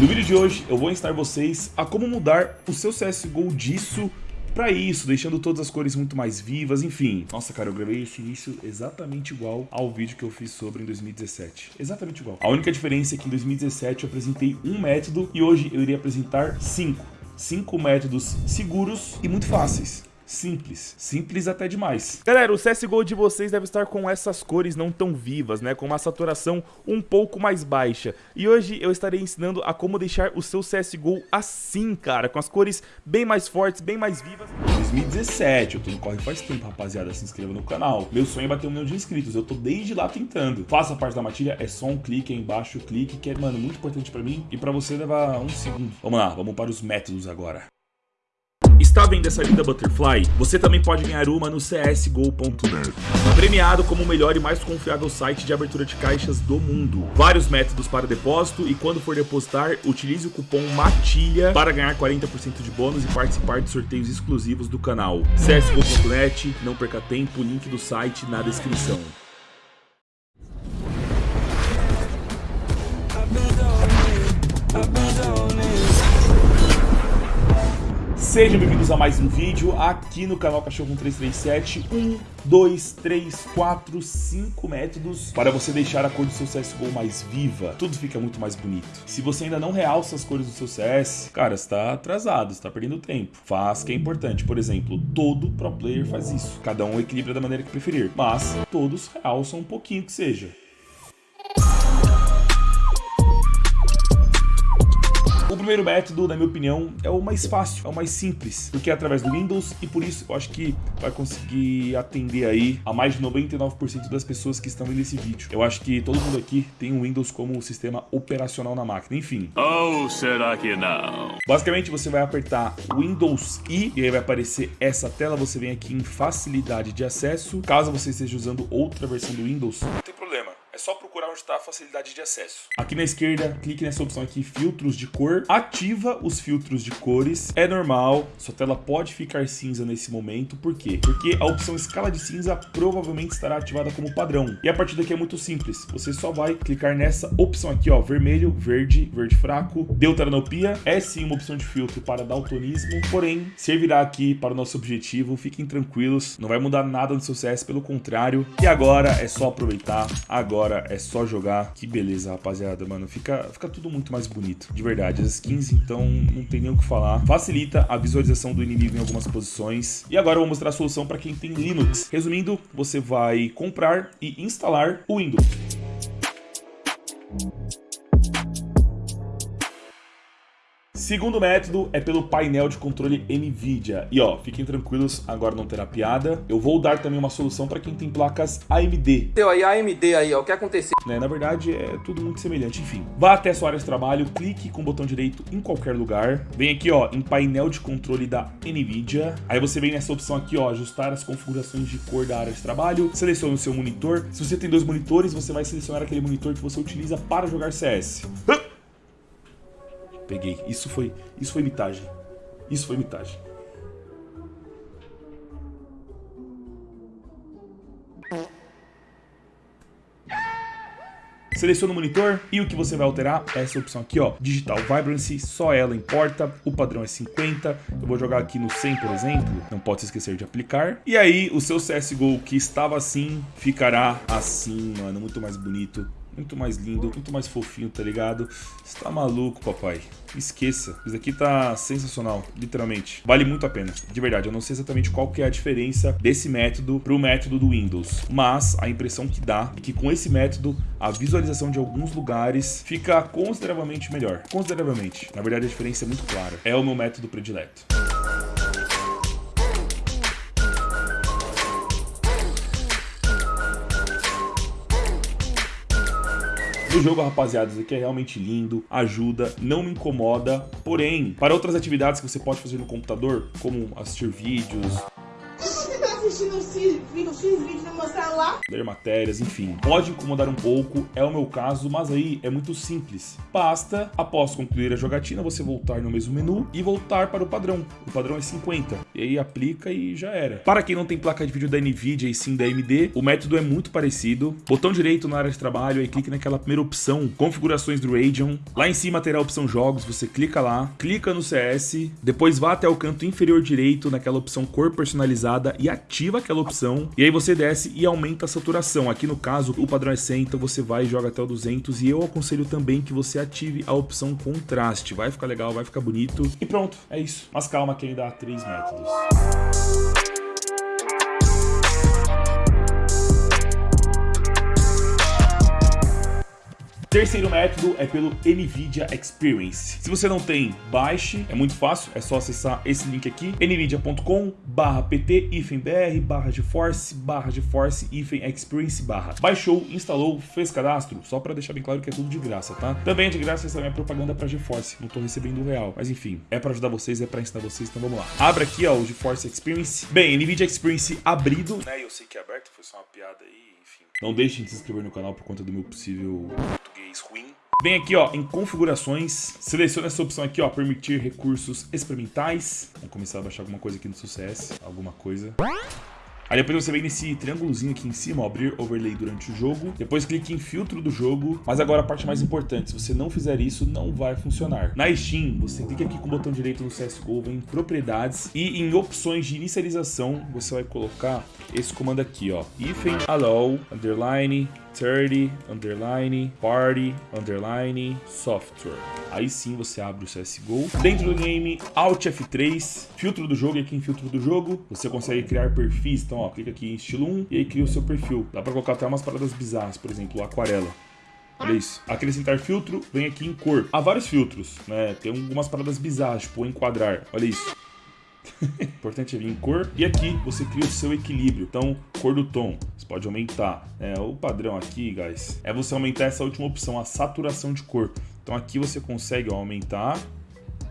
No vídeo de hoje eu vou ensinar vocês a como mudar o seu CSGO disso pra isso, deixando todas as cores muito mais vivas, enfim. Nossa, cara, eu gravei esse início exatamente igual ao vídeo que eu fiz sobre em 2017. Exatamente igual. A única diferença é que em 2017 eu apresentei um método e hoje eu irei apresentar cinco. Cinco métodos seguros e muito fáceis simples. Simples até demais. Galera, o CSGO de vocês deve estar com essas cores não tão vivas, né? Com uma saturação um pouco mais baixa. E hoje eu estarei ensinando a como deixar o seu CSGO assim, cara. Com as cores bem mais fortes, bem mais vivas. 2017, eu tô no corre faz tempo, rapaziada. Se inscreva no canal. Meu sonho é bater um milhão de inscritos. Eu tô desde lá tentando. Faça parte da matilha, é só um clique aí embaixo, clique, que é, mano, muito importante pra mim. E pra você levar um segundo. Vamos lá, vamos para os métodos agora. Está vendo essa linda Butterfly? Você também pode ganhar uma no csgo.net. Premiado como o melhor e mais confiável site de abertura de caixas do mundo. Vários métodos para depósito e quando for depositar, utilize o cupom MATILHA para ganhar 40% de bônus e participar de sorteios exclusivos do canal. csgo.net, não perca tempo, link do site na descrição. Sejam bem-vindos a mais um vídeo aqui no canal Cachorro 1337. Um, dois, três, quatro, cinco métodos para você deixar a cor do seu CSGO mais viva. Tudo fica muito mais bonito. Se você ainda não realça as cores do seu CS, cara, está atrasado, está perdendo tempo. Faz que é importante. Por exemplo, todo pro player faz isso. Cada um equilibra da maneira que preferir. Mas todos realçam um pouquinho que seja. Primeiro método, na minha opinião, é o mais fácil, é o mais simples, porque é através do Windows e por isso eu acho que vai conseguir atender aí a mais de 99% das pessoas que estão vendo esse vídeo. Eu acho que todo mundo aqui tem o Windows como sistema operacional na máquina, enfim. Ou será que não? Basicamente você vai apertar Windows I e aí vai aparecer essa tela, você vem aqui em facilidade de acesso. Caso você esteja usando outra versão do Windows, não tem problema só procurar onde está a facilidade de acesso. Aqui na esquerda, clique nessa opção aqui, filtros de cor. Ativa os filtros de cores. É normal, sua tela pode ficar cinza nesse momento. Por quê? Porque a opção escala de cinza provavelmente estará ativada como padrão. E a partir daqui é muito simples. Você só vai clicar nessa opção aqui, ó, vermelho, verde, verde fraco, deuteranopia. É sim uma opção de filtro para daltonismo, porém servirá aqui para o nosso objetivo. Fiquem tranquilos, não vai mudar nada no seu CS, pelo contrário. E agora é só aproveitar. Agora agora é só jogar. Que beleza, rapaziada, mano. Fica, fica tudo muito mais bonito, de verdade. As skins, então, não tem nem o que falar. Facilita a visualização do inimigo em algumas posições. E agora eu vou mostrar a solução para quem tem Linux. Resumindo, você vai comprar e instalar o Windows. Segundo método é pelo painel de controle NVIDIA. E ó, fiquem tranquilos, agora não terá piada. Eu vou dar também uma solução para quem tem placas AMD. Teu aí, AMD aí, ó, o que aconteceu? Né, na verdade, é tudo muito semelhante, enfim. Vá até a sua área de trabalho, clique com o botão direito em qualquer lugar. Vem aqui, ó, em painel de controle da NVIDIA. Aí você vem nessa opção aqui, ó, ajustar as configurações de cor da área de trabalho. Selecione o seu monitor. Se você tem dois monitores, você vai selecionar aquele monitor que você utiliza para jogar CS. Peguei. Isso foi, isso foi mitagem. Isso foi mitagem. Seleciona o monitor e o que você vai alterar é essa opção aqui, ó, Digital Vibrancy, só ela importa, o padrão é 50, eu vou jogar aqui no 100, por exemplo, não pode se esquecer de aplicar. E aí, o seu CSGO que estava assim, ficará assim, mano, muito mais bonito, muito mais lindo, muito mais fofinho, tá ligado? Você tá maluco, papai. Esqueça. Isso aqui tá sensacional, literalmente. Vale muito a pena, de verdade. Eu não sei exatamente qual que é a diferença desse método pro método do Windows, mas a impressão que dá é que com esse método, a visualização de alguns lugares fica consideravelmente melhor. Consideravelmente. Na verdade, a diferença é muito clara. É o meu método predileto. No jogo, rapaziada, isso aqui é realmente lindo, ajuda, não me incomoda. Porém, para outras atividades que você pode fazer no computador, como assistir vídeos, assistindo os vídeos no meu celular. Ler matérias, enfim. Pode incomodar um pouco, é o meu caso, mas aí é muito simples. Basta, após concluir a jogatina, você voltar no mesmo menu e voltar para o padrão. O padrão é 50. E aí aplica e já era. Para quem não tem placa de vídeo da NVIDIA e sim da AMD, o método é muito parecido. Botão direito na área de trabalho, aí clique naquela primeira opção, configurações do Radeon. Lá em cima terá a opção jogos, você clica lá, clica no CS, depois vá até o canto inferior direito naquela opção cor personalizada e ativa aquela opção. E aí você desce e aumenta a saturação. Aqui no caso, o padrão é 100, então você vai e joga até o 200. E eu aconselho também que você ative a opção contraste. Vai ficar legal, vai ficar bonito. E pronto, é isso. Mas calma que ainda há três métodos. Terceiro método é pelo NVIDIA Experience. Se você não tem, baixe, é muito fácil, é só acessar esse link aqui, nvidia.com barra pt br barra GeForce barra GeForce Experience barra. Baixou, instalou, fez cadastro, só para deixar bem claro que é tudo de graça, tá? Também é de graça essa minha propaganda para GeForce, não tô recebendo real, mas enfim, é para ajudar vocês, é para ensinar vocês, então vamos lá. Abra aqui, ó, o GeForce Experience. Bem, NVIDIA Experience abrido, né? Eu sei que é aberto, foi só uma piada aí, enfim. Não deixem de se inscrever no canal por conta do meu possível ruim. Vem aqui ó, em configurações, seleciona essa opção aqui ó, permitir recursos experimentais. Vamos começar a baixar alguma coisa aqui no sucesso, alguma coisa. Aí depois você vem nesse triângulozinho aqui em cima, ó, abrir overlay durante o jogo. Depois clique em filtro do jogo. Mas agora a parte mais importante, se você não fizer isso, não vai funcionar. Na Steam, você clica aqui com o botão direito no CSGO, vem em propriedades e em opções de inicialização, você vai colocar esse comando aqui, ó. Ifen allow, underline, 30, underline, party, underline, software. Aí sim você abre o CSGO. Dentro do game, Alt F3, filtro do jogo, e aqui em filtro do jogo, você consegue criar perfis. Então, ó, clica aqui em estilo 1 e aí cria o seu perfil. Dá pra colocar até umas paradas bizarras, por exemplo, aquarela. Olha isso. Acrescentar filtro, vem aqui em cor. Há vários filtros, né? Tem algumas paradas bizarras, tipo enquadrar. Olha isso. Importante vir em cor. E aqui você cria o seu equilíbrio. Então, cor do tom. Você pode aumentar. É, o padrão aqui, guys, é você aumentar essa última opção, a saturação de cor. Então aqui você consegue ó, aumentar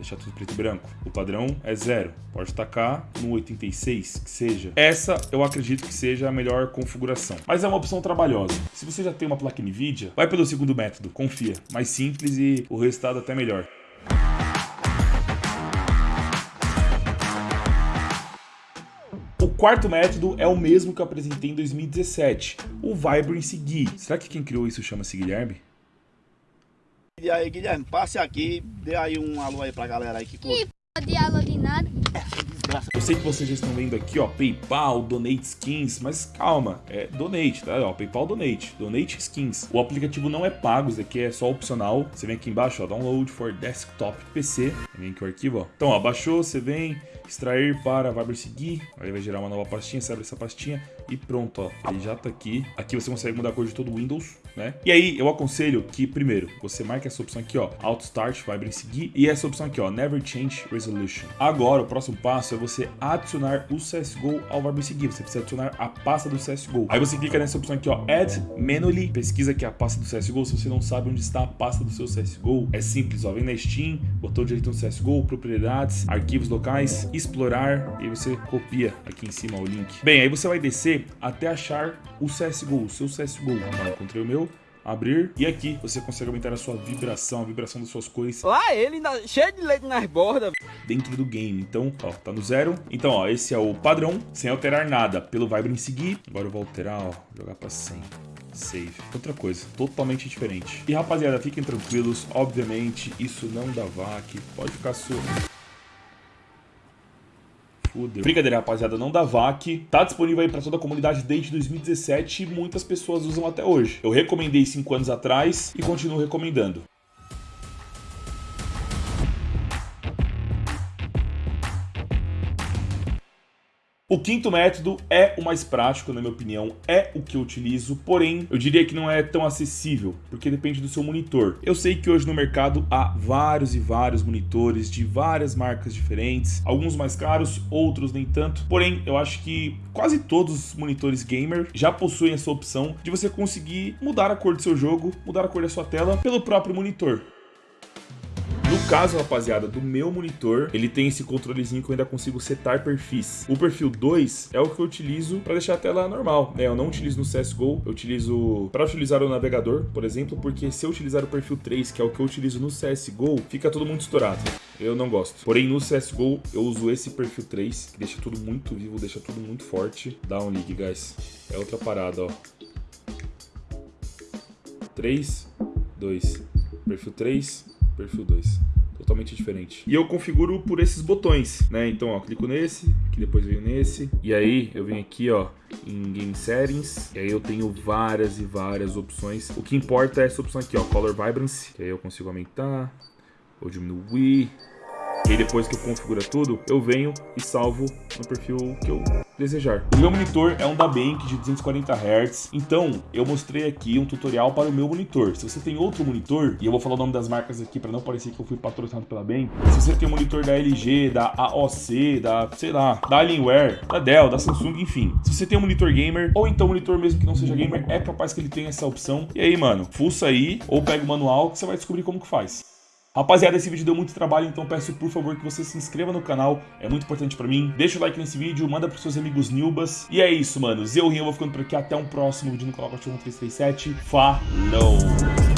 deixar tudo preto e branco. O padrão é zero. Pode tacar no 86, que seja. Essa eu acredito que seja a melhor configuração. Mas é uma opção trabalhosa. Se você já tem uma placa NVIDIA, vai pelo segundo método. Confia. Mais simples e o resultado até melhor. Quarto método é o mesmo que eu apresentei em 2017, o Vibrance Gui. Será que quem criou isso chama-se Guilherme? E aí, Guilherme, passe aqui, dê aí um alô aí pra galera aí que curte. De alô de nada. Eu sei que vocês já estão vendo aqui, ó, PayPal, Donate Skins, mas calma, é Donate, tá? Ó, PayPal Donate, Donate Skins. O aplicativo não é pago, isso aqui é só opcional. Você vem aqui embaixo, ó, Download for Desktop PC. Vem aqui o arquivo, ó. Então, ó, baixou, você vem, extrair para Viber seguir, aí vai gerar uma nova pastinha, você abre essa pastinha e pronto, ó, ele já tá aqui. Aqui você consegue mudar a cor de todo o Windows, né? E aí eu aconselho que, primeiro, você marque essa opção aqui, ó, Auto Start, Viber seguir, e essa opção aqui, ó, Never Change Resolution. Agora, o próximo passo é você adicionar o CSGO ao Viber seguir, você precisa adicionar a pasta do CSGO. Aí você clica nessa opção aqui, ó, Add Manually, pesquisa aqui a pasta do CSGO, se você não sabe onde está a pasta do seu CSGO, é simples, ó, vem na Steam, botão direito no CSGO, propriedades, arquivos locais, explorar e você copia aqui em cima o link. Bem, aí você vai descer até achar o CSGO, o seu CSGO. Então, encontrei o meu, abrir e aqui você consegue aumentar a sua vibração, a vibração das suas cores. Lá ele ainda cheio de leite nas bordas. Dentro do game. Então, ó, tá no zero. Então, ó, esse é o padrão, sem alterar nada. Pelo Vibrant seguir. Agora eu vou alterar, ó, jogar pra 100 save. Outra coisa, totalmente diferente. E rapaziada, fiquem tranquilos, obviamente isso não dá VAC, pode ficar suave. Fudeu. Brincadeira, rapaziada, não dá VAC. Tá disponível aí pra toda a comunidade desde 2017 e muitas pessoas usam até hoje. Eu recomendei 5 anos atrás e continuo recomendando. O quinto método é o mais prático, na minha opinião, é o que eu utilizo, porém, eu diria que não é tão acessível, porque depende do seu monitor. Eu sei que hoje no mercado há vários e vários monitores de várias marcas diferentes, alguns mais caros, outros nem tanto, porém, eu acho que quase todos os monitores gamer já possuem essa opção de você conseguir mudar a cor do seu jogo, mudar a cor da sua tela pelo próprio monitor caso, rapaziada, do meu monitor, ele tem esse controlezinho que eu ainda consigo setar perfis. O perfil 2 é o que eu utilizo para deixar a tela normal, né? Eu não utilizo no CSGO, eu utilizo para utilizar o navegador, por exemplo, porque se eu utilizar o perfil 3, que é o que eu utilizo no CSGO, fica tudo muito estourado. Eu não gosto. Porém, no CSGO, eu uso esse perfil 3, que deixa tudo muito vivo, deixa tudo muito forte. Dá um ligue, guys. É outra parada, ó. 3, 2. Perfil 3, perfil 2 totalmente diferente. E eu configuro por esses botões, né? Então, ó, clico nesse, que depois venho nesse, e aí eu venho aqui, ó, em Game Settings, e aí eu tenho várias e várias opções. O que importa é essa opção aqui, ó, Color Vibrancy, que aí eu consigo aumentar ou diminuir. E aí depois que eu configuro tudo, eu venho e salvo no perfil que eu desejar. O meu monitor é um da Bank de 240 Hz, então eu mostrei aqui um tutorial para o meu monitor. Se você tem outro monitor, e eu vou falar o nome das marcas aqui para não parecer que eu fui patrocinado pela Bank, se você tem um monitor da LG, da AOC, da, sei lá, da Alienware, da Dell, da Samsung, enfim. Se você tem um monitor gamer, ou então um monitor mesmo que não seja gamer, é capaz que ele tenha essa opção. E aí, mano, fuça aí, ou pega o manual que você vai descobrir como que faz. Rapaziada, esse vídeo deu muito trabalho, então peço por favor que você se inscreva no canal, é muito importante pra mim. Deixa o like nesse vídeo, manda pros seus amigos Nilbas. E é isso, mano. Eu, Rinho, vou ficando por aqui. Até um próximo vídeo no canal Cachorro 337. Falou!